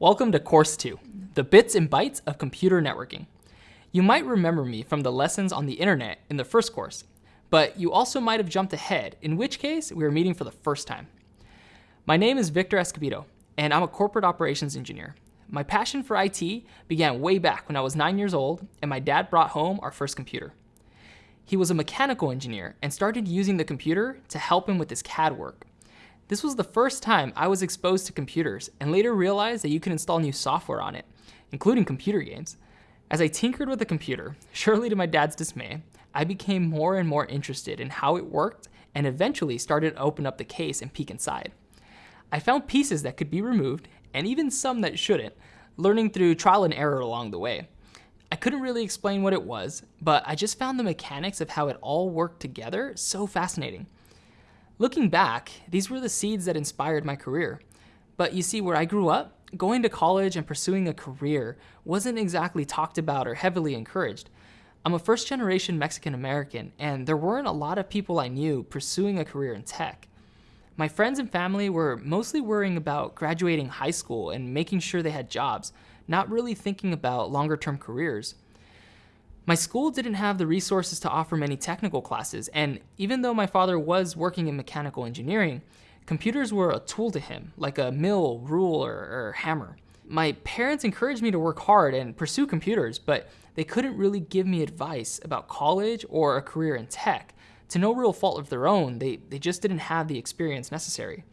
Welcome to Course 2, the bits and bytes of computer networking. You might remember me from the lessons on the internet in the first course, but you also might have jumped ahead, in which case we are meeting for the first time. My name is Victor Escobedo, and I'm a corporate operations engineer. My passion for IT began way back when I was nine years old and my dad brought home our first computer. He was a mechanical engineer and started using the computer to help him with his CAD work. This was the first time I was exposed to computers and later realized that you can install new software on it, including computer games. As I tinkered with the computer, surely to my dad's dismay, I became more and more interested in how it worked and eventually started to open up the case and peek inside. I found pieces that could be removed and even some that shouldn't, learning through trial and error along the way. I couldn't really explain what it was, but I just found the mechanics of how it all worked together so fascinating. Looking back, these were the seeds that inspired my career. But you see, where I grew up, going to college and pursuing a career wasn't exactly talked about or heavily encouraged. I'm a first generation Mexican American, and there weren't a lot of people I knew pursuing a career in tech. My friends and family were mostly worrying about graduating high school and making sure they had jobs, not really thinking about longer term careers. My school didn't have the resources to offer many technical classes, and even though my father was working in mechanical engineering, computers were a tool to him, like a mill, ruler, or hammer. My parents encouraged me to work hard and pursue computers, but they couldn't really give me advice about college or a career in tech. To no real fault of their own, they, they just didn't have the experience necessary.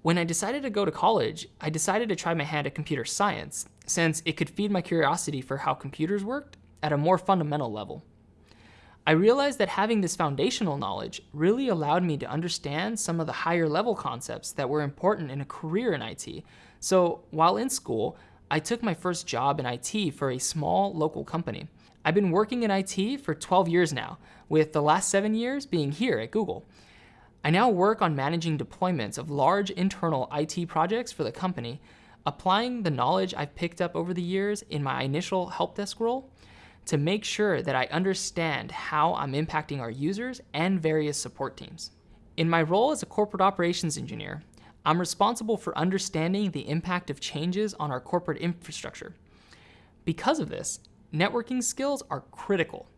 When I decided to go to college, I decided to try my hand at computer science, since it could feed my curiosity for how computers worked at a more fundamental level. I realized that having this foundational knowledge really allowed me to understand some of the higher level concepts that were important in a career in IT. So while in school, I took my first job in IT for a small local company. I've been working in IT for 12 years now, with the last seven years being here at Google. I now work on managing deployments of large internal IT projects for the company, applying the knowledge I've picked up over the years in my initial help desk role to make sure that I understand how I'm impacting our users and various support teams. In my role as a corporate operations engineer, I'm responsible for understanding the impact of changes on our corporate infrastructure. Because of this, networking skills are critical.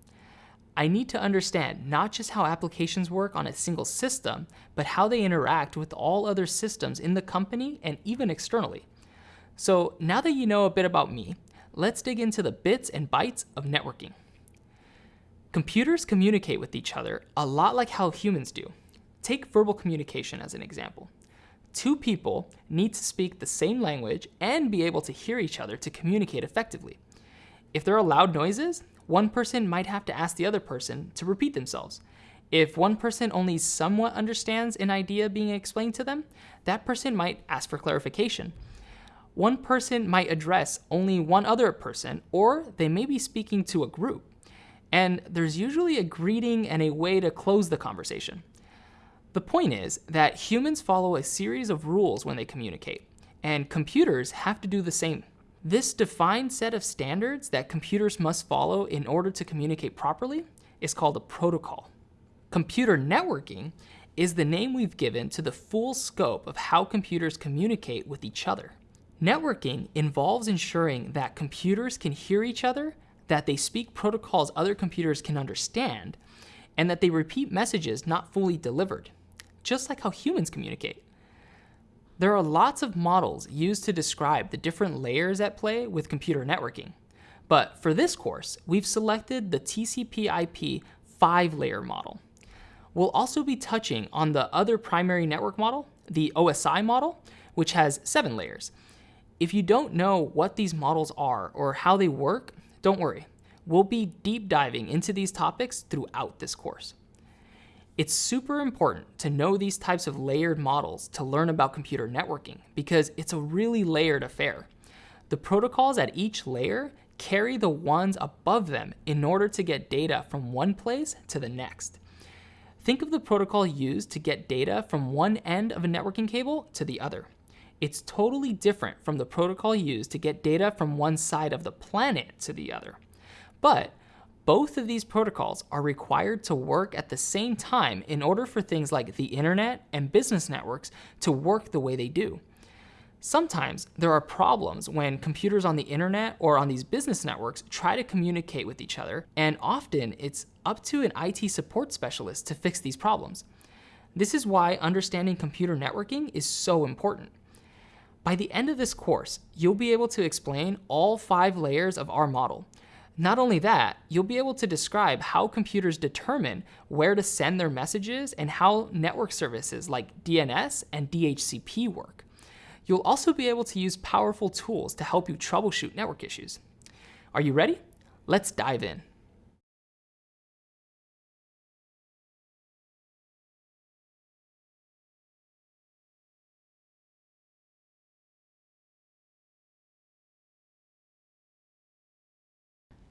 I need to understand not just how applications work on a single system, but how they interact with all other systems in the company and even externally. So now that you know a bit about me, let's dig into the bits and bytes of networking. Computers communicate with each other a lot like how humans do. Take verbal communication as an example. Two people need to speak the same language and be able to hear each other to communicate effectively. If there are loud noises, one person might have to ask the other person to repeat themselves. If one person only somewhat understands an idea being explained to them, that person might ask for clarification one person might address only one other person, or they may be speaking to a group. And there's usually a greeting and a way to close the conversation. The point is that humans follow a series of rules when they communicate, and computers have to do the same. This defined set of standards that computers must follow in order to communicate properly is called a protocol. Computer networking is the name we've given to the full scope of how computers communicate with each other. Networking involves ensuring that computers can hear each other, that they speak protocols other computers can understand, and that they repeat messages not fully delivered, just like how humans communicate. There are lots of models used to describe the different layers at play with computer networking. But for this course, we've selected the TCP IP five layer model. We'll also be touching on the other primary network model, the OSI model, which has seven layers. If you don't know what these models are or how they work, don't worry. We'll be deep diving into these topics throughout this course. It's super important to know these types of layered models to learn about computer networking because it's a really layered affair. The protocols at each layer carry the ones above them in order to get data from one place to the next. Think of the protocol used to get data from one end of a networking cable to the other. It's totally different from the protocol used to get data from one side of the planet to the other. But both of these protocols are required to work at the same time in order for things like the internet and business networks to work the way they do. Sometimes there are problems when computers on the internet or on these business networks try to communicate with each other, and often it's up to an IT support specialist to fix these problems. This is why understanding computer networking is so important. By the end of this course, you'll be able to explain all five layers of our model. Not only that, you'll be able to describe how computers determine where to send their messages and how network services like DNS and DHCP work. You'll also be able to use powerful tools to help you troubleshoot network issues. Are you ready? Let's dive in.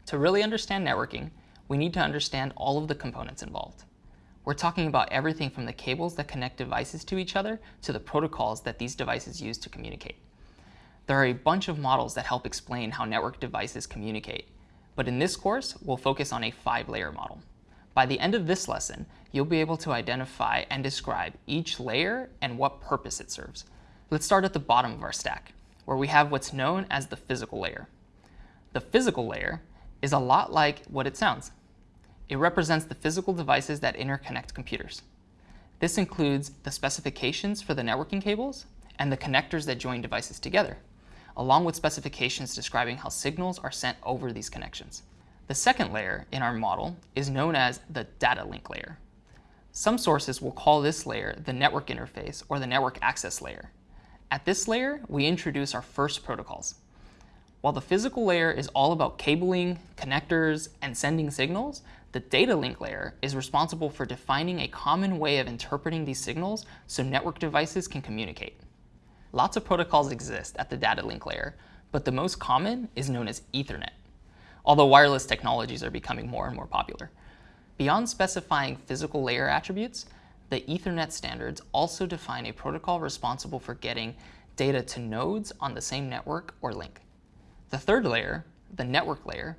To really understand networking, we need to understand all of the components involved. We're talking about everything from the cables that connect devices to each other to the protocols that these devices use to communicate. There are a bunch of models that help explain how network devices communicate, but in this course, we'll focus on a five-layer model. By the end of this lesson, you'll be able to identify and describe each layer and what purpose it serves. Let's start at the bottom of our stack, where we have what's known as the physical layer. The physical layer is a lot like what it sounds. It represents the physical devices that interconnect computers. This includes the specifications for the networking cables and the connectors that join devices together, along with specifications describing how signals are sent over these connections. The second layer in our model is known as the data link layer. Some sources will call this layer the network interface or the network access layer. At this layer, we introduce our first protocols. While the physical layer is all about cabling, connectors, and sending signals, the data link layer is responsible for defining a common way of interpreting these signals so network devices can communicate. Lots of protocols exist at the data link layer, but the most common is known as Ethernet, although wireless technologies are becoming more and more popular. Beyond specifying physical layer attributes, the Ethernet standards also define a protocol responsible for getting data to nodes on the same network or link. The third layer, the network layer,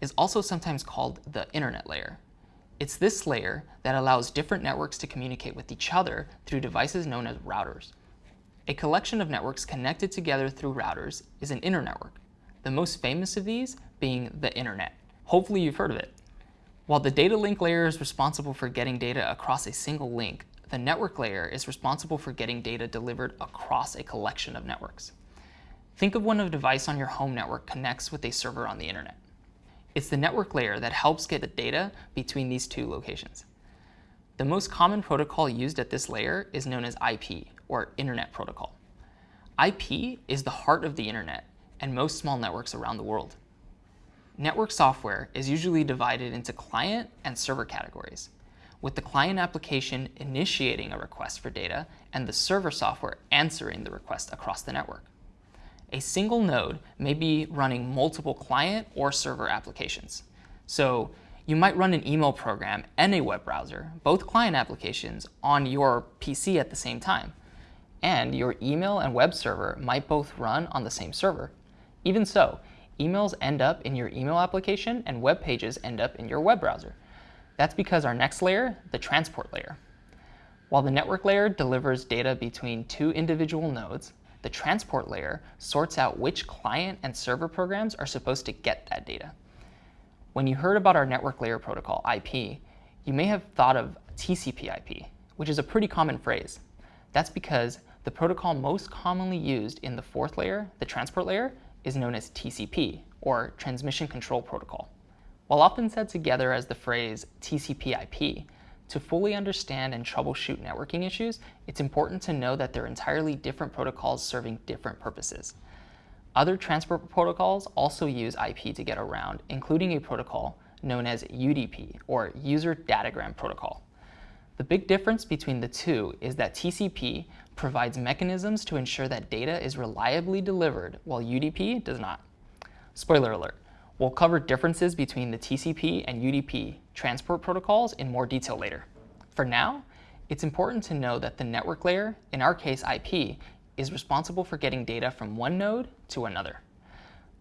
is also sometimes called the internet layer. It's this layer that allows different networks to communicate with each other through devices known as routers. A collection of networks connected together through routers is an internetwork, the most famous of these being the internet. Hopefully you've heard of it. While the data link layer is responsible for getting data across a single link, the network layer is responsible for getting data delivered across a collection of networks. Think of when a device on your home network connects with a server on the internet. It's the network layer that helps get the data between these two locations. The most common protocol used at this layer is known as IP, or Internet Protocol. IP is the heart of the internet and most small networks around the world. Network software is usually divided into client and server categories, with the client application initiating a request for data and the server software answering the request across the network a single node may be running multiple client or server applications. So you might run an email program and a web browser, both client applications, on your PC at the same time. And your email and web server might both run on the same server. Even so, emails end up in your email application and web pages end up in your web browser. That's because our next layer, the transport layer. While the network layer delivers data between two individual nodes, the transport layer sorts out which client and server programs are supposed to get that data. When you heard about our network layer protocol, IP, you may have thought of TCP IP, which is a pretty common phrase. That's because the protocol most commonly used in the fourth layer, the transport layer, is known as TCP, or Transmission Control Protocol. While often said together as the phrase TCP IP, to fully understand and troubleshoot networking issues, it's important to know that they're entirely different protocols serving different purposes. Other transport protocols also use IP to get around, including a protocol known as UDP, or User Datagram Protocol. The big difference between the two is that TCP provides mechanisms to ensure that data is reliably delivered, while UDP does not. Spoiler alert, We'll cover differences between the TCP and UDP transport protocols in more detail later. For now, it's important to know that the network layer, in our case IP, is responsible for getting data from one node to another.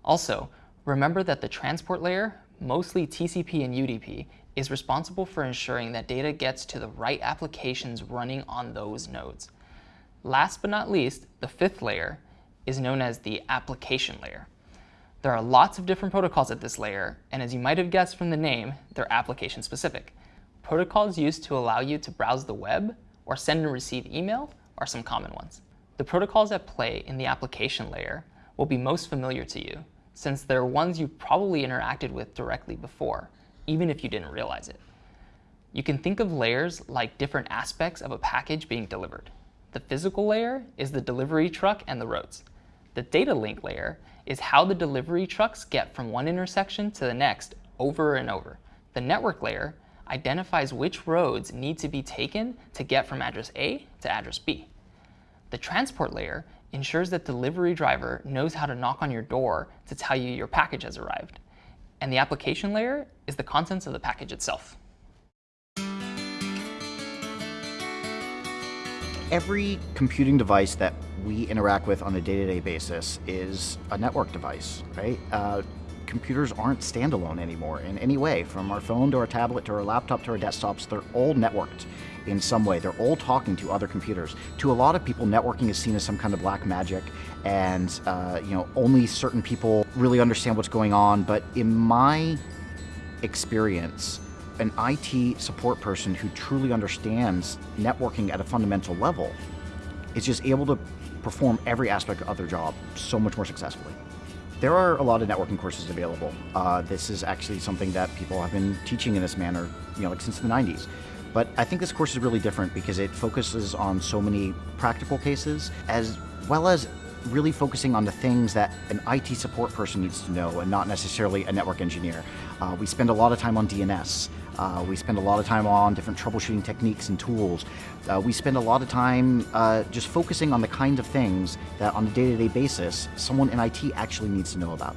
Also, remember that the transport layer, mostly TCP and UDP, is responsible for ensuring that data gets to the right applications running on those nodes. Last but not least, the fifth layer is known as the application layer. There are lots of different protocols at this layer, and as you might have guessed from the name, they're application specific. Protocols used to allow you to browse the web or send and receive email are some common ones. The protocols at play in the application layer will be most familiar to you, since they're ones you've probably interacted with directly before, even if you didn't realize it. You can think of layers like different aspects of a package being delivered. The physical layer is the delivery truck and the roads. The data link layer is how the delivery trucks get from one intersection to the next over and over. The network layer identifies which roads need to be taken to get from address A to address B. The transport layer ensures that the delivery driver knows how to knock on your door to tell you your package has arrived. And the application layer is the contents of the package itself. Every computing device that we interact with on a day-to-day -day basis is a network device, right? Uh, computers aren't standalone anymore in any way, from our phone to our tablet to our laptop to our desktops, they're all networked in some way. They're all talking to other computers. To a lot of people, networking is seen as some kind of black magic, and uh, you know only certain people really understand what's going on. But in my experience, an IT support person who truly understands networking at a fundamental level is just able to perform every aspect of their job so much more successfully. There are a lot of networking courses available. Uh, this is actually something that people have been teaching in this manner, you know, like since the 90s. But I think this course is really different because it focuses on so many practical cases as well as really focusing on the things that an IT support person needs to know and not necessarily a network engineer. Uh, we spend a lot of time on DNS. Uh, we spend a lot of time on different troubleshooting techniques and tools. Uh, we spend a lot of time uh, just focusing on the kinds of things that on a day-to-day -day basis someone in IT actually needs to know about.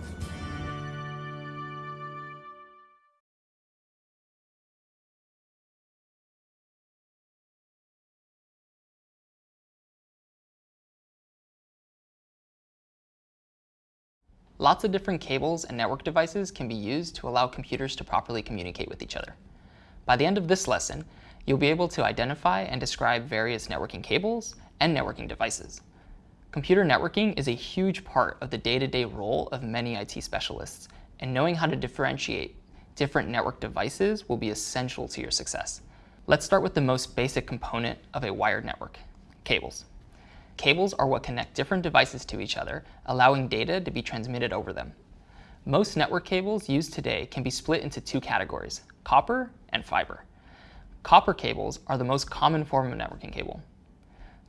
Lots of different cables and network devices can be used to allow computers to properly communicate with each other. By the end of this lesson, you'll be able to identify and describe various networking cables and networking devices. Computer networking is a huge part of the day-to-day -day role of many IT specialists, and knowing how to differentiate different network devices will be essential to your success. Let's start with the most basic component of a wired network, cables. Cables are what connect different devices to each other, allowing data to be transmitted over them. Most network cables used today can be split into two categories, copper and fiber. Copper cables are the most common form of networking cable.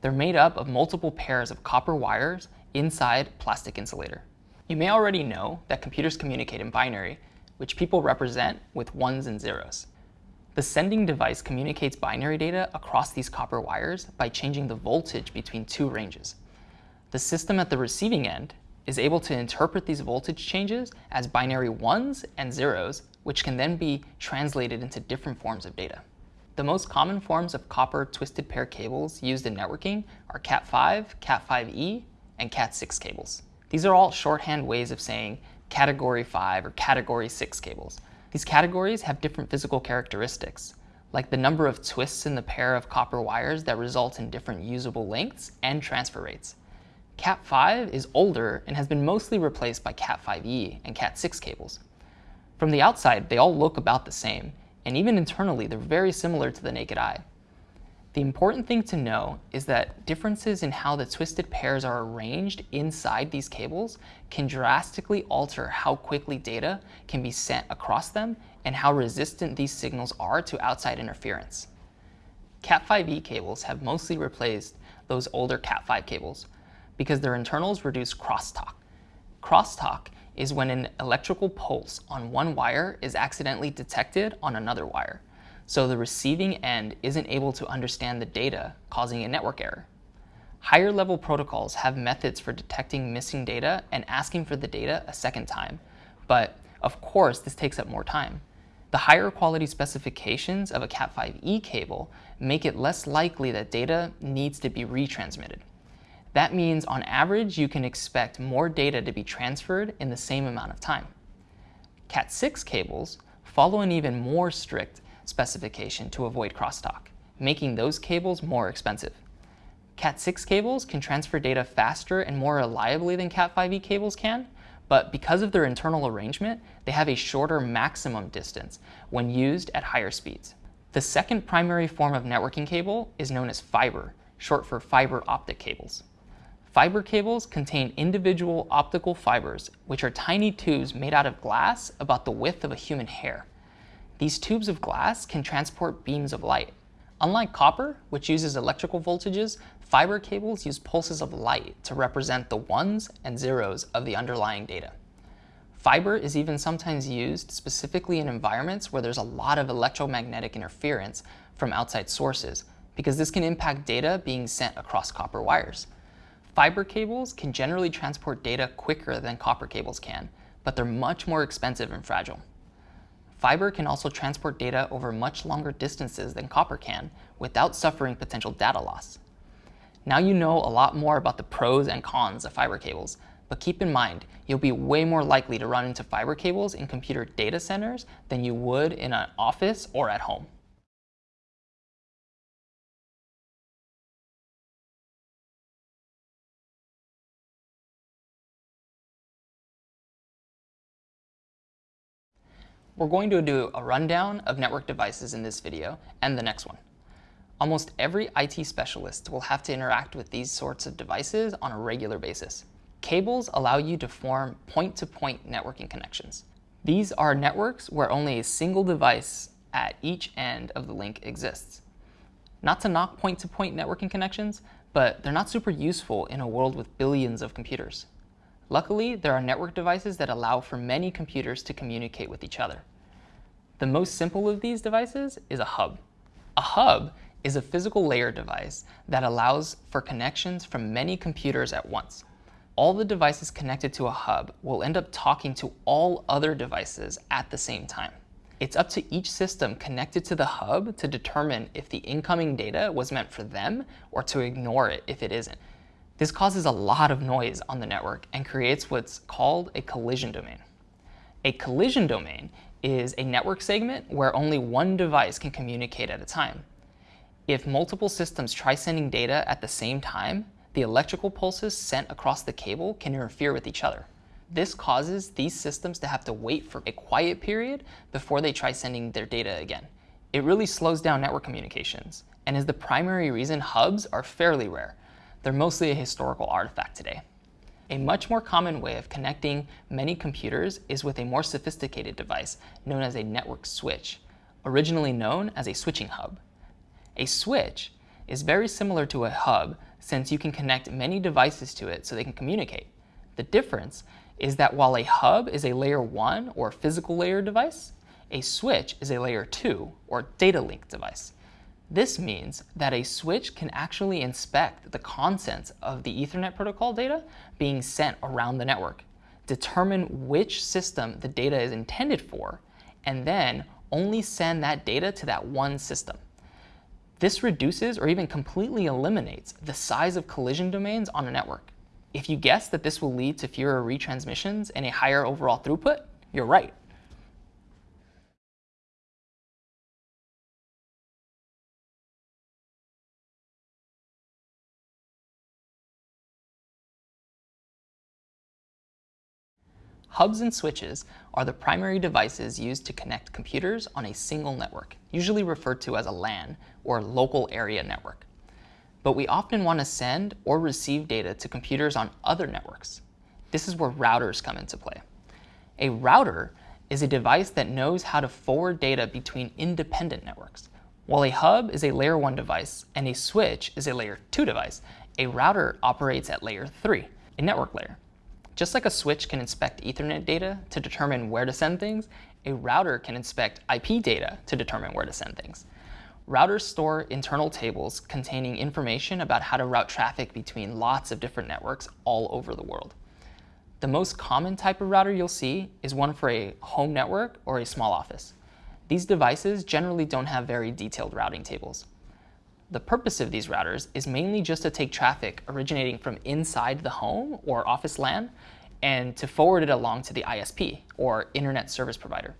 They're made up of multiple pairs of copper wires inside plastic insulator. You may already know that computers communicate in binary, which people represent with ones and zeros. The sending device communicates binary data across these copper wires by changing the voltage between two ranges. The system at the receiving end is able to interpret these voltage changes as binary ones and zeros, which can then be translated into different forms of data. The most common forms of copper twisted pair cables used in networking are Cat5, Cat5e, and Cat6 cables. These are all shorthand ways of saying Category 5 or Category 6 cables. These categories have different physical characteristics, like the number of twists in the pair of copper wires that result in different usable lengths and transfer rates. Cat5 is older and has been mostly replaced by Cat5e and Cat6 cables. From the outside, they all look about the same, and even internally, they're very similar to the naked eye. The important thing to know is that differences in how the twisted pairs are arranged inside these cables can drastically alter how quickly data can be sent across them and how resistant these signals are to outside interference. Cat5e cables have mostly replaced those older Cat5 cables because their internals reduce crosstalk. Crosstalk is when an electrical pulse on one wire is accidentally detected on another wire so the receiving end isn't able to understand the data, causing a network error. Higher level protocols have methods for detecting missing data and asking for the data a second time, but of course this takes up more time. The higher quality specifications of a Cat5e cable make it less likely that data needs to be retransmitted. That means on average you can expect more data to be transferred in the same amount of time. Cat6 cables follow an even more strict specification to avoid crosstalk, making those cables more expensive. Cat6 cables can transfer data faster and more reliably than Cat5e cables can, but because of their internal arrangement, they have a shorter maximum distance when used at higher speeds. The second primary form of networking cable is known as fiber, short for fiber optic cables. Fiber cables contain individual optical fibers, which are tiny tubes made out of glass about the width of a human hair. These tubes of glass can transport beams of light. Unlike copper, which uses electrical voltages, fiber cables use pulses of light to represent the ones and zeros of the underlying data. Fiber is even sometimes used specifically in environments where there's a lot of electromagnetic interference from outside sources, because this can impact data being sent across copper wires. Fiber cables can generally transport data quicker than copper cables can, but they're much more expensive and fragile. Fiber can also transport data over much longer distances than copper can without suffering potential data loss. Now you know a lot more about the pros and cons of fiber cables, but keep in mind, you'll be way more likely to run into fiber cables in computer data centers than you would in an office or at home. We're going to do a rundown of network devices in this video and the next one. Almost every IT specialist will have to interact with these sorts of devices on a regular basis. Cables allow you to form point-to-point -point networking connections. These are networks where only a single device at each end of the link exists. Not to knock point-to-point -point networking connections, but they're not super useful in a world with billions of computers. Luckily, there are network devices that allow for many computers to communicate with each other. The most simple of these devices is a hub. A hub is a physical layer device that allows for connections from many computers at once all the devices connected to a hub will end up talking to all other devices at the same time. It's up to each system connected to the hub to determine if the incoming data was meant for them or to ignore it if it isn't. This causes a lot of noise on the network and creates what's called a collision domain. A collision domain is a network segment where only one device can communicate at a time. If multiple systems try sending data at the same time, the electrical pulses sent across the cable can interfere with each other. This causes these systems to have to wait for a quiet period before they try sending their data again. It really slows down network communications and is the primary reason hubs are fairly rare. They're mostly a historical artifact today. A much more common way of connecting many computers is with a more sophisticated device known as a network switch, originally known as a switching hub. A switch is very similar to a hub since you can connect many devices to it so they can communicate. The difference is that while a hub is a layer 1 or physical layer device, a switch is a layer 2 or data link device. This means that a switch can actually inspect the contents of the Ethernet protocol data being sent around the network, determine which system the data is intended for, and then only send that data to that one system. This reduces or even completely eliminates the size of collision domains on a network. If you guess that this will lead to fewer retransmissions and a higher overall throughput, you're right. Hubs and switches are the primary devices used to connect computers on a single network, usually referred to as a LAN, or local area network. But we often want to send or receive data to computers on other networks. This is where routers come into play. A router is a device that knows how to forward data between independent networks. While a hub is a layer 1 device and a switch is a layer 2 device, a router operates at layer 3, a network layer. Just like a switch can inspect Ethernet data to determine where to send things, a router can inspect IP data to determine where to send things. Routers store internal tables containing information about how to route traffic between lots of different networks all over the world. The most common type of router you'll see is one for a home network or a small office. These devices generally don't have very detailed routing tables. The purpose of these routers is mainly just to take traffic originating from inside the home or office LAN and to forward it along to the ISP, or Internet Service Provider.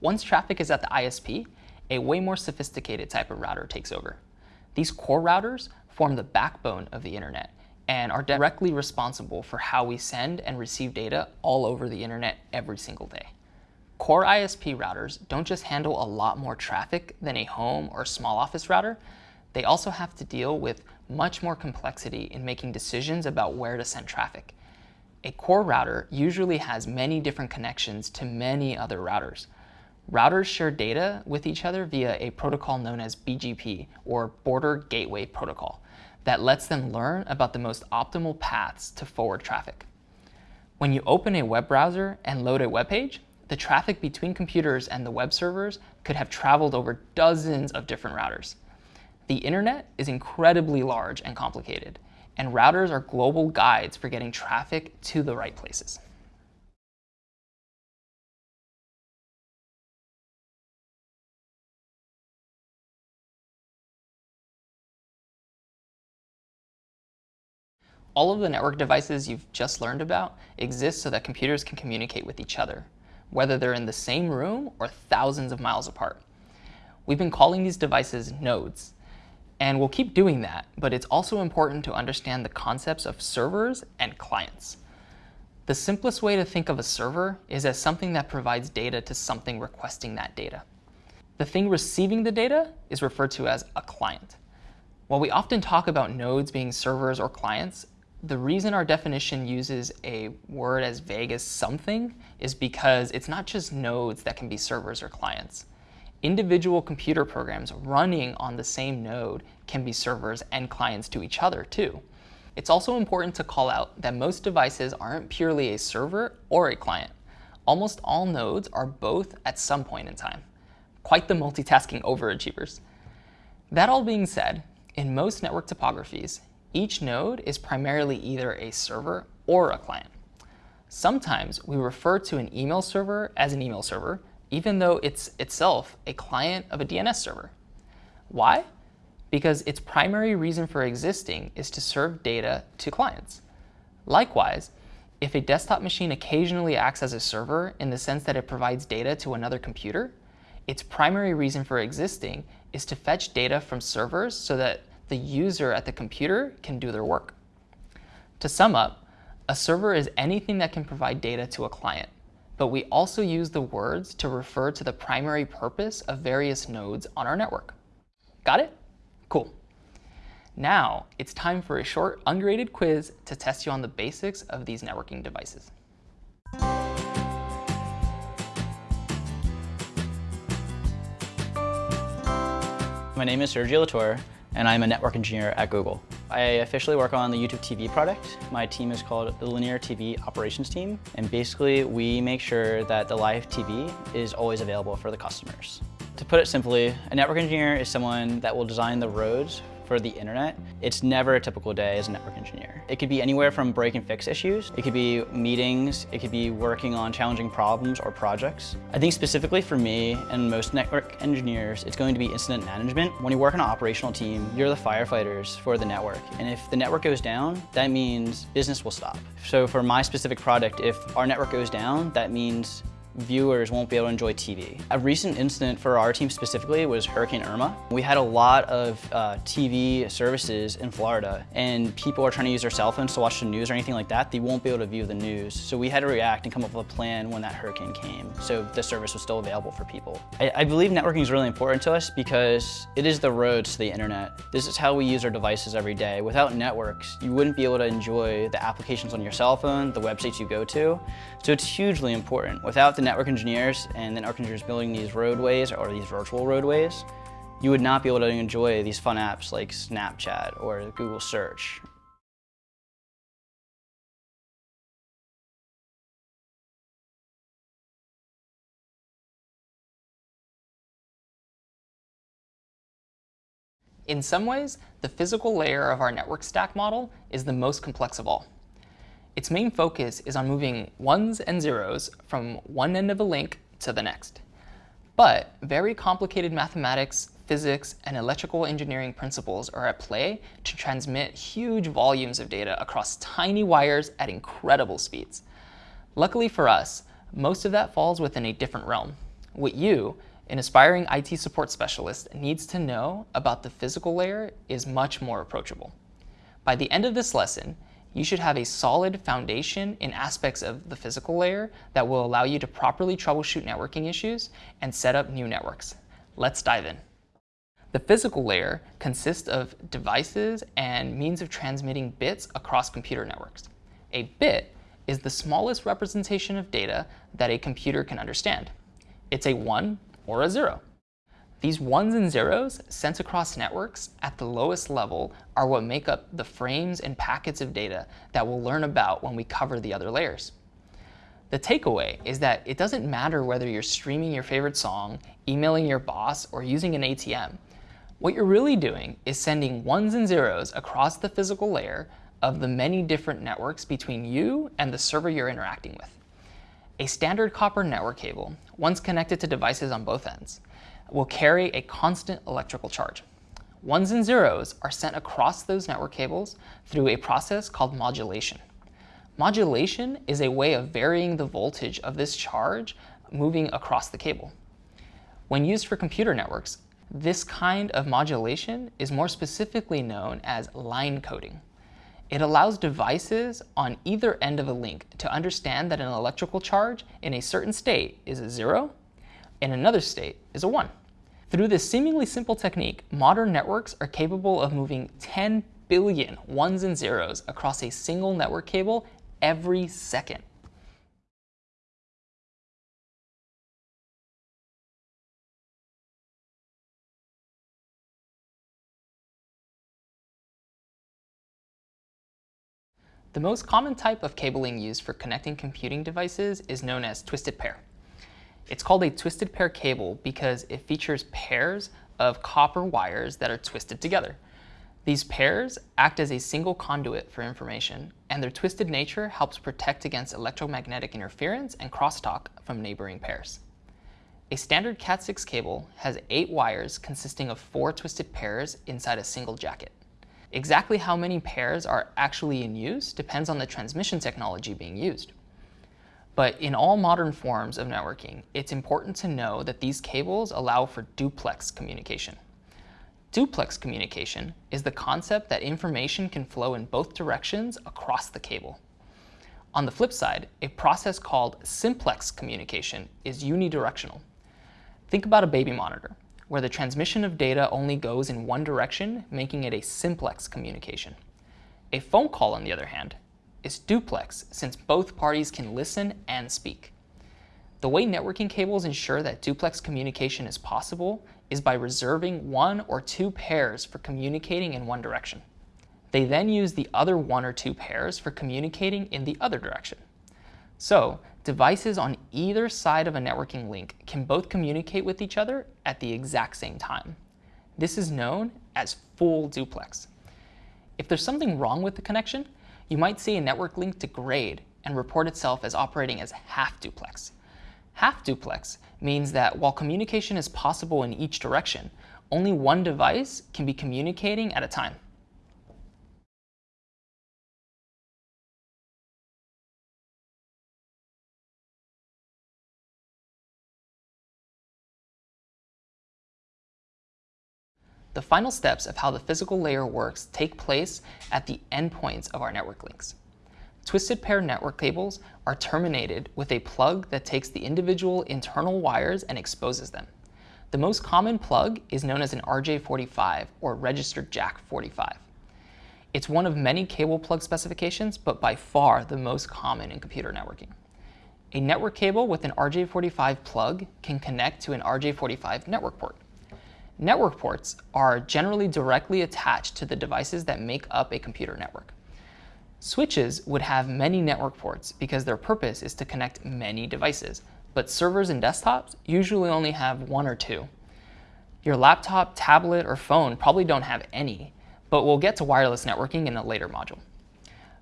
Once traffic is at the ISP, a way more sophisticated type of router takes over. These core routers form the backbone of the internet and are directly responsible for how we send and receive data all over the internet every single day. Core ISP routers don't just handle a lot more traffic than a home or small office router, they also have to deal with much more complexity in making decisions about where to send traffic. A core router usually has many different connections to many other routers. Routers share data with each other via a protocol known as BGP, or Border Gateway Protocol, that lets them learn about the most optimal paths to forward traffic. When you open a web browser and load a web page, the traffic between computers and the web servers could have traveled over dozens of different routers. The internet is incredibly large and complicated, and routers are global guides for getting traffic to the right places. All of the network devices you've just learned about exist so that computers can communicate with each other, whether they're in the same room or thousands of miles apart. We've been calling these devices nodes, and we'll keep doing that, but it's also important to understand the concepts of servers and clients. The simplest way to think of a server is as something that provides data to something requesting that data. The thing receiving the data is referred to as a client. While we often talk about nodes being servers or clients, the reason our definition uses a word as vague as something is because it's not just nodes that can be servers or clients individual computer programs running on the same node can be servers and clients to each other too. It's also important to call out that most devices aren't purely a server or a client. Almost all nodes are both at some point in time. Quite the multitasking overachievers. That all being said, in most network topographies, each node is primarily either a server or a client. Sometimes we refer to an email server as an email server, even though it's itself a client of a DNS server. Why? Because its primary reason for existing is to serve data to clients. Likewise, if a desktop machine occasionally acts as a server in the sense that it provides data to another computer, its primary reason for existing is to fetch data from servers so that the user at the computer can do their work. To sum up, a server is anything that can provide data to a client but we also use the words to refer to the primary purpose of various nodes on our network. Got it? Cool. Now, it's time for a short ungraded quiz to test you on the basics of these networking devices. My name is Sergio Latour, and I'm a network engineer at Google. I officially work on the YouTube TV product. My team is called the Linear TV Operations Team, and basically we make sure that the live TV is always available for the customers. To put it simply, a network engineer is someone that will design the roads for the internet, it's never a typical day as a network engineer. It could be anywhere from break and fix issues, it could be meetings, it could be working on challenging problems or projects. I think specifically for me and most network engineers, it's going to be incident management. When you work on an operational team, you're the firefighters for the network. And if the network goes down, that means business will stop. So for my specific product, if our network goes down, that means viewers won't be able to enjoy TV. A recent incident for our team specifically was Hurricane Irma. We had a lot of uh, TV services in Florida and people are trying to use their cell phones to watch the news or anything like that. They won't be able to view the news. So we had to react and come up with a plan when that hurricane came so the service was still available for people. I, I believe networking is really important to us because it is the roads to the internet. This is how we use our devices every day. Without networks, you wouldn't be able to enjoy the applications on your cell phone, the websites you go to. So it's hugely important. Without the network engineers and network engineers building these roadways or these virtual roadways, you would not be able to enjoy these fun apps like Snapchat or Google Search. In some ways, the physical layer of our network stack model is the most complex of all. Its main focus is on moving ones and zeros from one end of a link to the next. But very complicated mathematics, physics, and electrical engineering principles are at play to transmit huge volumes of data across tiny wires at incredible speeds. Luckily for us, most of that falls within a different realm. What you, an aspiring IT support specialist needs to know about the physical layer is much more approachable. By the end of this lesson, you should have a solid foundation in aspects of the physical layer that will allow you to properly troubleshoot networking issues and set up new networks. Let's dive in. The physical layer consists of devices and means of transmitting bits across computer networks. A bit is the smallest representation of data that a computer can understand. It's a 1 or a 0. These ones and zeros sent across networks at the lowest level are what make up the frames and packets of data that we'll learn about when we cover the other layers. The takeaway is that it doesn't matter whether you're streaming your favorite song, emailing your boss, or using an ATM. What you're really doing is sending ones and zeros across the physical layer of the many different networks between you and the server you're interacting with. A standard copper network cable, once connected to devices on both ends, will carry a constant electrical charge. Ones and zeros are sent across those network cables through a process called modulation. Modulation is a way of varying the voltage of this charge moving across the cable. When used for computer networks, this kind of modulation is more specifically known as line coding. It allows devices on either end of a link to understand that an electrical charge in a certain state is a zero, in another state is a one. Through this seemingly simple technique, modern networks are capable of moving 10 billion ones and zeros across a single network cable every second. The most common type of cabling used for connecting computing devices is known as twisted pair. It's called a twisted pair cable because it features pairs of copper wires that are twisted together. These pairs act as a single conduit for information, and their twisted nature helps protect against electromagnetic interference and crosstalk from neighboring pairs. A standard Cat6 cable has eight wires consisting of four twisted pairs inside a single jacket. Exactly how many pairs are actually in use depends on the transmission technology being used. But in all modern forms of networking, it's important to know that these cables allow for duplex communication. Duplex communication is the concept that information can flow in both directions across the cable. On the flip side, a process called simplex communication is unidirectional. Think about a baby monitor where the transmission of data only goes in one direction, making it a simplex communication. A phone call, on the other hand, is duplex since both parties can listen and speak. The way networking cables ensure that duplex communication is possible is by reserving one or two pairs for communicating in one direction. They then use the other one or two pairs for communicating in the other direction. So devices on either side of a networking link can both communicate with each other at the exact same time. This is known as full duplex. If there's something wrong with the connection, you might see a network link degrade and report itself as operating as half duplex. Half duplex means that while communication is possible in each direction, only one device can be communicating at a time. The final steps of how the physical layer works take place at the endpoints of our network links. Twisted pair network cables are terminated with a plug that takes the individual internal wires and exposes them. The most common plug is known as an RJ45 or registered jack 45. It's one of many cable plug specifications, but by far the most common in computer networking. A network cable with an RJ45 plug can connect to an RJ45 network port. Network ports are generally directly attached to the devices that make up a computer network. Switches would have many network ports because their purpose is to connect many devices, but servers and desktops usually only have one or two. Your laptop, tablet, or phone probably don't have any, but we'll get to wireless networking in a later module.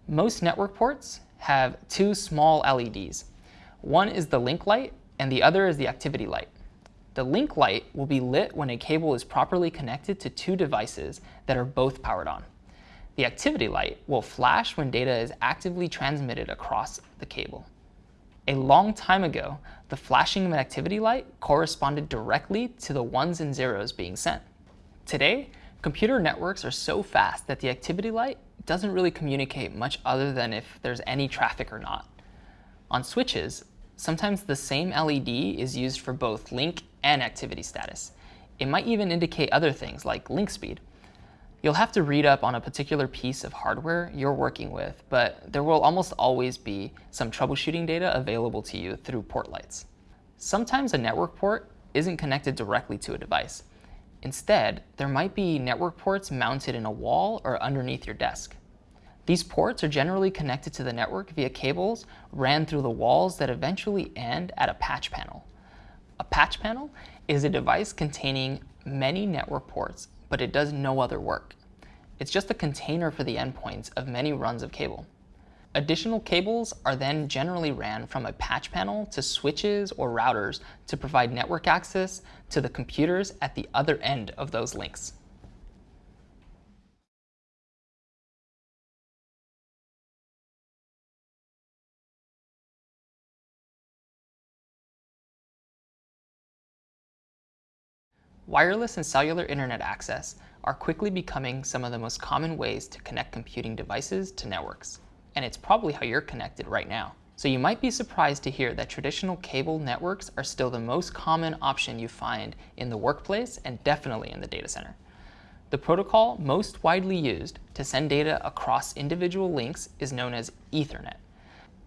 Most network ports have two small LEDs. One is the link light, and the other is the activity light. The link light will be lit when a cable is properly connected to two devices that are both powered on. The activity light will flash when data is actively transmitted across the cable. A long time ago, the flashing of an activity light corresponded directly to the ones and zeros being sent. Today, computer networks are so fast that the activity light doesn't really communicate much other than if there's any traffic or not. On switches, sometimes the same LED is used for both link and activity status. It might even indicate other things like link speed. You'll have to read up on a particular piece of hardware you're working with, but there will almost always be some troubleshooting data available to you through port lights. Sometimes a network port isn't connected directly to a device. Instead, there might be network ports mounted in a wall or underneath your desk. These ports are generally connected to the network via cables ran through the walls that eventually end at a patch panel. A patch panel is a device containing many network ports but it does no other work. It's just a container for the endpoints of many runs of cable. Additional cables are then generally ran from a patch panel to switches or routers to provide network access to the computers at the other end of those links. Wireless and cellular internet access are quickly becoming some of the most common ways to connect computing devices to networks. And it's probably how you're connected right now. So you might be surprised to hear that traditional cable networks are still the most common option you find in the workplace and definitely in the data center. The protocol most widely used to send data across individual links is known as Ethernet.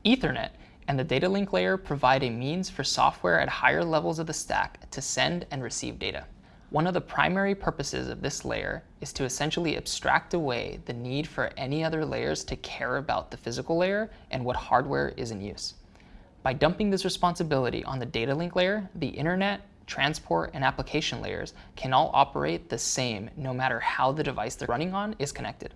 Ethernet and the data link layer provide a means for software at higher levels of the stack to send and receive data. One of the primary purposes of this layer is to essentially abstract away the need for any other layers to care about the physical layer and what hardware is in use. By dumping this responsibility on the data link layer, the internet, transport, and application layers can all operate the same no matter how the device they're running on is connected.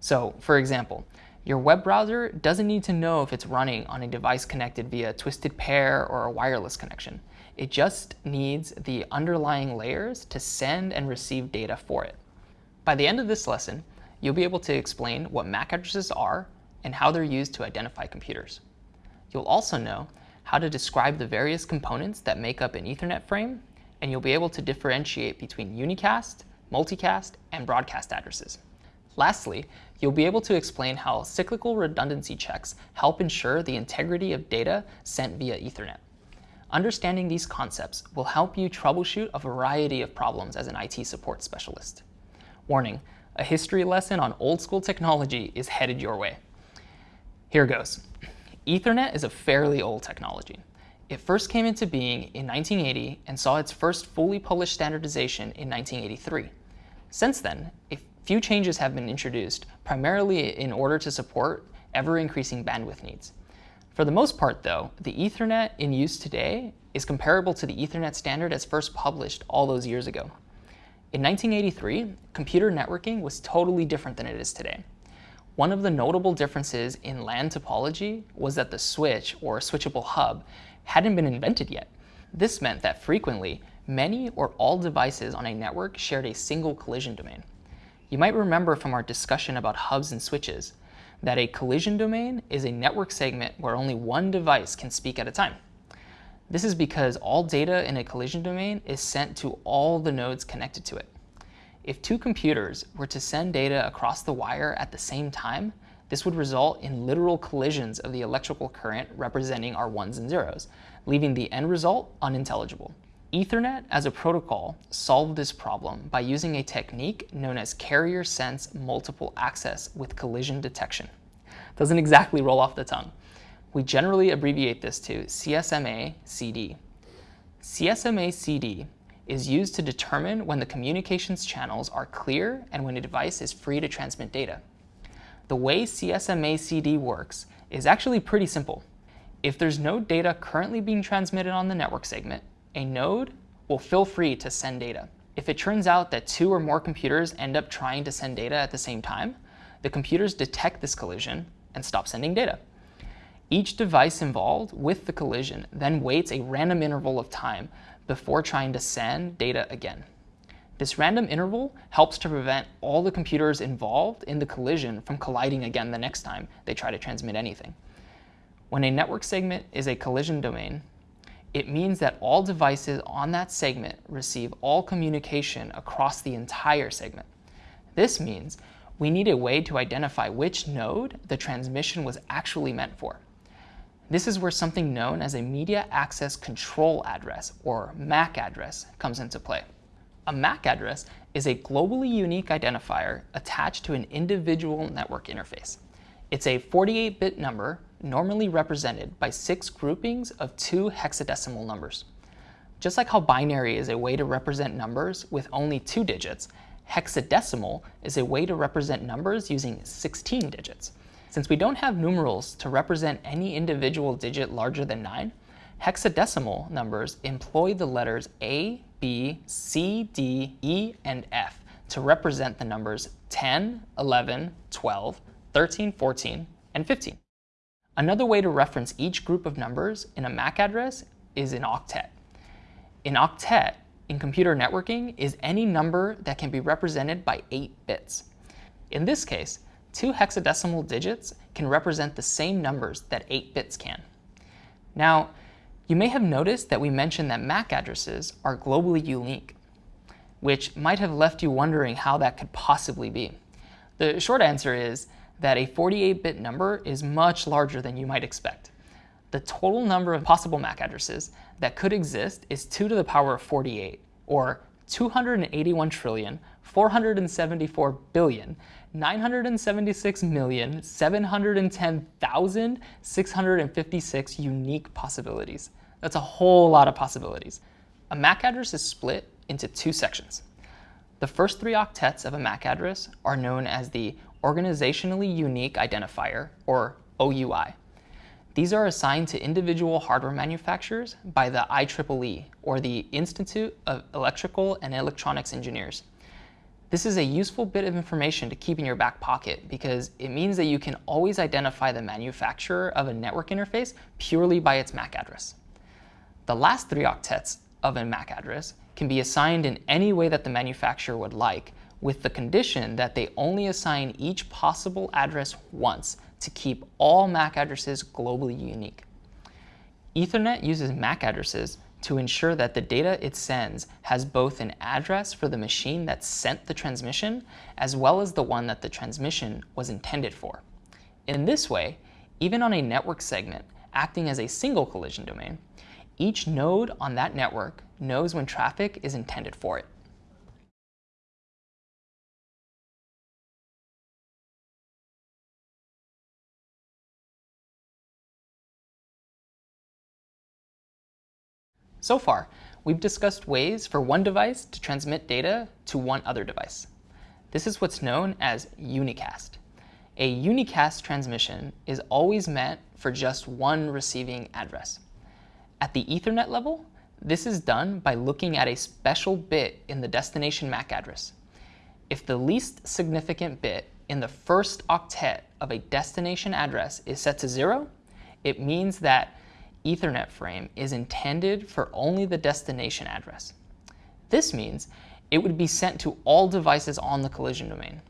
So, for example, your web browser doesn't need to know if it's running on a device connected via a twisted pair or a wireless connection. It just needs the underlying layers to send and receive data for it. By the end of this lesson, you'll be able to explain what MAC addresses are and how they're used to identify computers. You'll also know how to describe the various components that make up an Ethernet frame, and you'll be able to differentiate between unicast, multicast, and broadcast addresses. Lastly, you'll be able to explain how cyclical redundancy checks help ensure the integrity of data sent via Ethernet. Understanding these concepts will help you troubleshoot a variety of problems as an IT support specialist. Warning, a history lesson on old school technology is headed your way. Here goes. Ethernet is a fairly old technology. It first came into being in 1980 and saw its first fully published standardization in 1983. Since then, a few changes have been introduced, primarily in order to support ever-increasing bandwidth needs. For the most part, though, the Ethernet in use today is comparable to the Ethernet standard as first published all those years ago. In 1983, computer networking was totally different than it is today. One of the notable differences in LAN topology was that the switch, or switchable hub, hadn't been invented yet. This meant that frequently, many or all devices on a network shared a single collision domain. You might remember from our discussion about hubs and switches that a collision domain is a network segment where only one device can speak at a time. This is because all data in a collision domain is sent to all the nodes connected to it. If two computers were to send data across the wire at the same time, this would result in literal collisions of the electrical current representing our ones and zeros, leaving the end result unintelligible. Ethernet as a protocol solved this problem by using a technique known as carrier sense multiple access with collision detection. Doesn't exactly roll off the tongue. We generally abbreviate this to CSMA-CD. CSMA-CD is used to determine when the communications channels are clear and when a device is free to transmit data. The way CSMA-CD works is actually pretty simple. If there's no data currently being transmitted on the network segment, a node will feel free to send data. If it turns out that two or more computers end up trying to send data at the same time, the computers detect this collision and stop sending data. Each device involved with the collision then waits a random interval of time before trying to send data again. This random interval helps to prevent all the computers involved in the collision from colliding again the next time they try to transmit anything. When a network segment is a collision domain, it means that all devices on that segment receive all communication across the entire segment. This means we need a way to identify which node the transmission was actually meant for. This is where something known as a Media Access Control Address, or MAC address, comes into play. A MAC address is a globally unique identifier attached to an individual network interface. It's a 48-bit number normally represented by six groupings of two hexadecimal numbers. Just like how binary is a way to represent numbers with only two digits, hexadecimal is a way to represent numbers using 16 digits. Since we don't have numerals to represent any individual digit larger than 9, hexadecimal numbers employ the letters A, B, C, D, E, and F to represent the numbers 10, 11, 12, 13, 14, and 15. Another way to reference each group of numbers in a MAC address is an octet. An octet in computer networking is any number that can be represented by 8 bits. In this case, two hexadecimal digits can represent the same numbers that 8 bits can. Now, you may have noticed that we mentioned that MAC addresses are globally unique, which might have left you wondering how that could possibly be. The short answer is that a 48-bit number is much larger than you might expect. The total number of possible MAC addresses that could exist is 2 to the power of 48, or 281 trillion 474 billion 976,710,656 unique possibilities. That's a whole lot of possibilities. A MAC address is split into two sections. The first three octets of a MAC address are known as the Organizationally Unique Identifier, or OUI. These are assigned to individual hardware manufacturers by the IEEE, or the Institute of Electrical and Electronics Engineers. This is a useful bit of information to keep in your back pocket because it means that you can always identify the manufacturer of a network interface purely by its MAC address. The last three octets of a MAC address can be assigned in any way that the manufacturer would like, with the condition that they only assign each possible address once to keep all MAC addresses globally unique. Ethernet uses MAC addresses to ensure that the data it sends has both an address for the machine that sent the transmission as well as the one that the transmission was intended for. In this way, even on a network segment acting as a single collision domain, each node on that network knows when traffic is intended for it. So far, we've discussed ways for one device to transmit data to one other device. This is what's known as unicast. A unicast transmission is always meant for just one receiving address. At the Ethernet level, this is done by looking at a special bit in the destination MAC address. If the least significant bit in the first octet of a destination address is set to zero, it means that Ethernet frame is intended for only the destination address. This means it would be sent to all devices on the collision domain,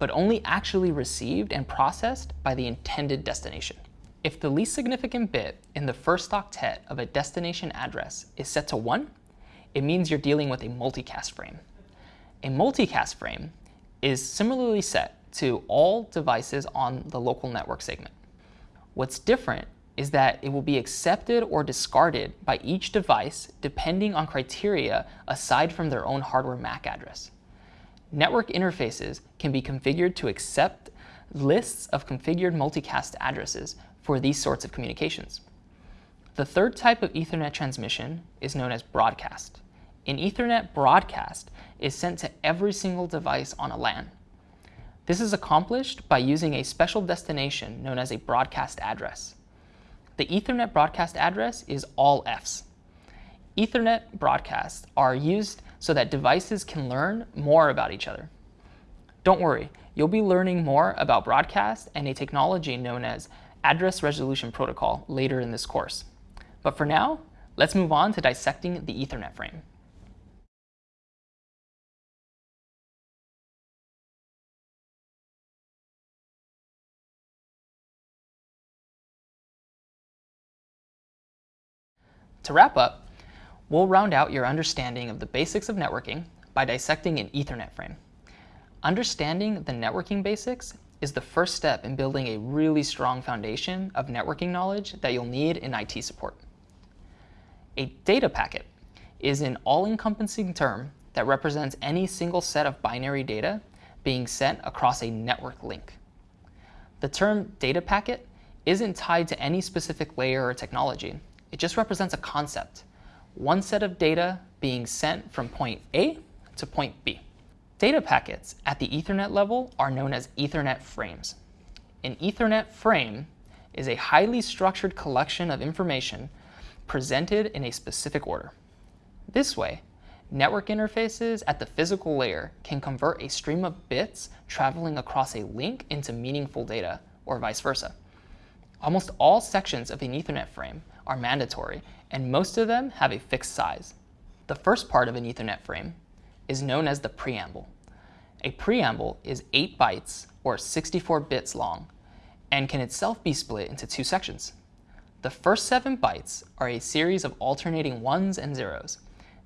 but only actually received and processed by the intended destination. If the least significant bit in the first octet of a destination address is set to 1, it means you're dealing with a multicast frame. A multicast frame is similarly set to all devices on the local network segment. What's different is that it will be accepted or discarded by each device depending on criteria aside from their own hardware MAC address. Network interfaces can be configured to accept lists of configured multicast addresses for these sorts of communications. The third type of Ethernet transmission is known as broadcast. An Ethernet broadcast is sent to every single device on a LAN. This is accomplished by using a special destination known as a broadcast address. The Ethernet broadcast address is all Fs. Ethernet broadcasts are used so that devices can learn more about each other. Don't worry, you'll be learning more about broadcast and a technology known as Address Resolution Protocol later in this course. But for now, let's move on to dissecting the Ethernet frame. To wrap up, we'll round out your understanding of the basics of networking by dissecting an Ethernet frame. Understanding the networking basics is the first step in building a really strong foundation of networking knowledge that you'll need in IT support. A data packet is an all-encompassing term that represents any single set of binary data being sent across a network link. The term data packet isn't tied to any specific layer or technology. It just represents a concept, one set of data being sent from point A to point B. Data packets at the Ethernet level are known as Ethernet frames. An Ethernet frame is a highly structured collection of information presented in a specific order. This way, network interfaces at the physical layer can convert a stream of bits traveling across a link into meaningful data, or vice versa. Almost all sections of an Ethernet frame are mandatory, and most of them have a fixed size. The first part of an Ethernet frame is known as the preamble. A preamble is 8 bytes, or 64 bits long, and can itself be split into two sections. The first 7 bytes are a series of alternating ones and zeros.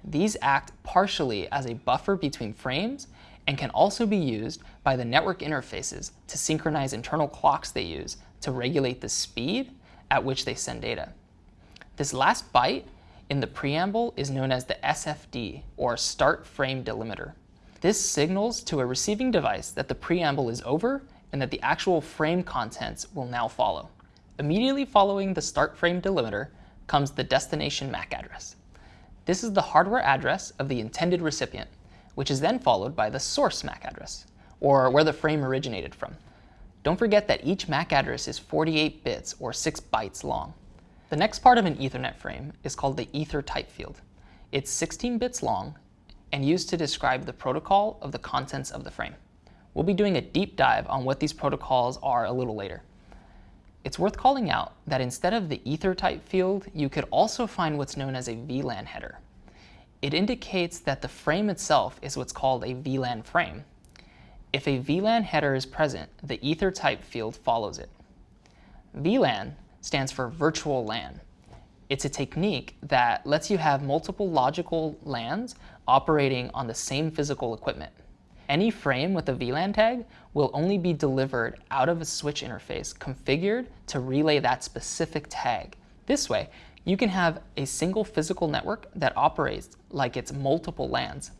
These act partially as a buffer between frames and can also be used by the network interfaces to synchronize internal clocks they use to regulate the speed at which they send data. This last byte in the preamble is known as the SFD, or Start Frame Delimiter. This signals to a receiving device that the preamble is over and that the actual frame contents will now follow. Immediately following the Start Frame Delimiter comes the destination MAC address. This is the hardware address of the intended recipient, which is then followed by the source MAC address, or where the frame originated from. Don't forget that each MAC address is 48 bits or 6 bytes long. The next part of an Ethernet frame is called the Ether type field. It's 16 bits long and used to describe the protocol of the contents of the frame. We'll be doing a deep dive on what these protocols are a little later. It's worth calling out that instead of the Ether type field, you could also find what's known as a VLAN header. It indicates that the frame itself is what's called a VLAN frame, if a VLAN header is present, the ether type field follows it. VLAN stands for virtual LAN. It's a technique that lets you have multiple logical LANs operating on the same physical equipment. Any frame with a VLAN tag will only be delivered out of a switch interface configured to relay that specific tag. This way, you can have a single physical network that operates like it's multiple LANs.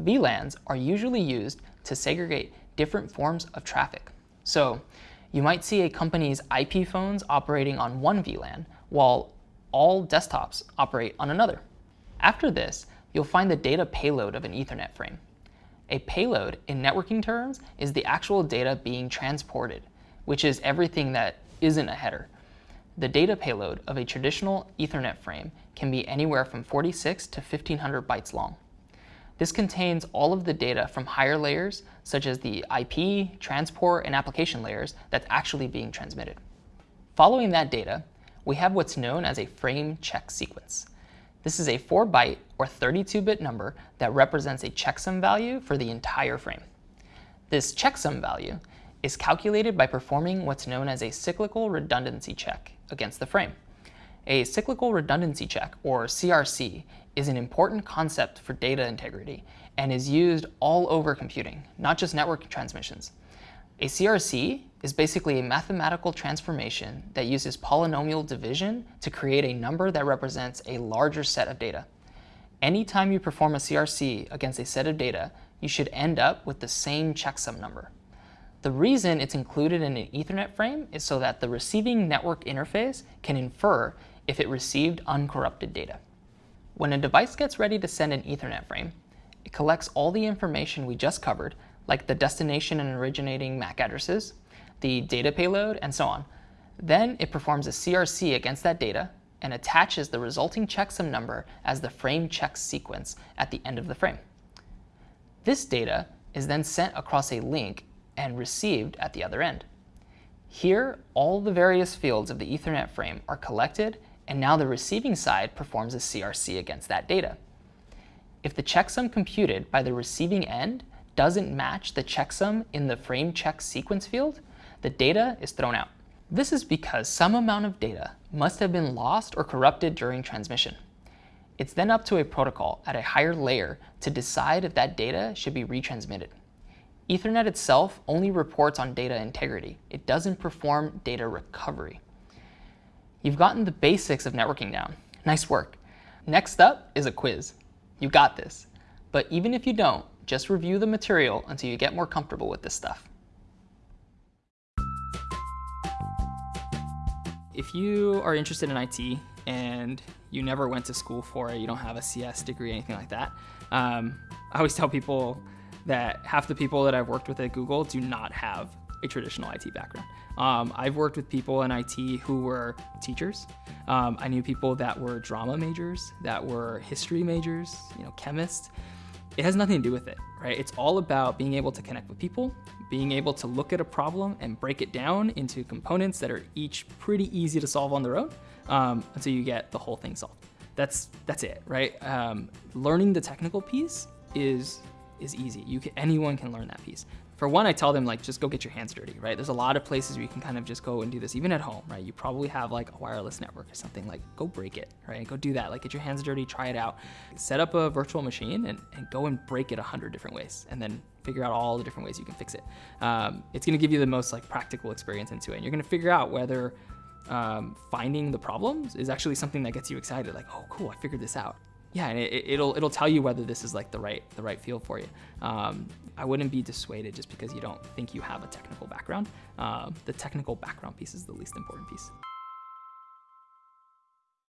VLANs are usually used to segregate different forms of traffic. So you might see a company's IP phones operating on one VLAN, while all desktops operate on another. After this, you'll find the data payload of an Ethernet frame. A payload, in networking terms, is the actual data being transported, which is everything that isn't a header. The data payload of a traditional Ethernet frame can be anywhere from 46 to 1500 bytes long. This contains all of the data from higher layers, such as the IP, transport, and application layers that's actually being transmitted. Following that data, we have what's known as a frame check sequence. This is a 4-byte or 32-bit number that represents a checksum value for the entire frame. This checksum value is calculated by performing what's known as a cyclical redundancy check against the frame. A cyclical redundancy check, or CRC, is an important concept for data integrity and is used all over computing, not just network transmissions. A CRC is basically a mathematical transformation that uses polynomial division to create a number that represents a larger set of data. Anytime you perform a CRC against a set of data, you should end up with the same checksum number. The reason it's included in an Ethernet frame is so that the receiving network interface can infer if it received uncorrupted data. When a device gets ready to send an Ethernet frame, it collects all the information we just covered, like the destination and originating MAC addresses, the data payload, and so on. Then it performs a CRC against that data and attaches the resulting checksum number as the frame check sequence at the end of the frame. This data is then sent across a link and received at the other end. Here, all the various fields of the Ethernet frame are collected and now the receiving side performs a CRC against that data. If the checksum computed by the receiving end doesn't match the checksum in the frame check sequence field, the data is thrown out. This is because some amount of data must have been lost or corrupted during transmission. It's then up to a protocol at a higher layer to decide if that data should be retransmitted. Ethernet itself only reports on data integrity. It doesn't perform data recovery. You've gotten the basics of networking down. Nice work. Next up is a quiz. You got this. But even if you don't, just review the material until you get more comfortable with this stuff. If you are interested in IT and you never went to school for it, you don't have a CS degree, anything like that, um, I always tell people that half the people that I've worked with at Google do not have a traditional IT background. Um, I've worked with people in IT who were teachers. Um, I knew people that were drama majors, that were history majors, you know, chemists. It has nothing to do with it, right? It's all about being able to connect with people, being able to look at a problem and break it down into components that are each pretty easy to solve on their own um, until you get the whole thing solved. That's that's it, right? Um, learning the technical piece is is easy. You can, anyone can learn that piece. For one, I tell them like just go get your hands dirty, right? There's a lot of places where you can kind of just go and do this, even at home, right? You probably have like a wireless network or something. Like go break it, right? Go do that. Like get your hands dirty, try it out. Set up a virtual machine and, and go and break it a hundred different ways, and then figure out all the different ways you can fix it. Um, it's going to give you the most like practical experience into it. And you're going to figure out whether um, finding the problems is actually something that gets you excited. Like, oh, cool, I figured this out yeah, and it, will it'll tell you whether this is like the right the right field for you. Um, I wouldn't be dissuaded just because you don't think you have a technical background. Um, the technical background piece is the least important piece.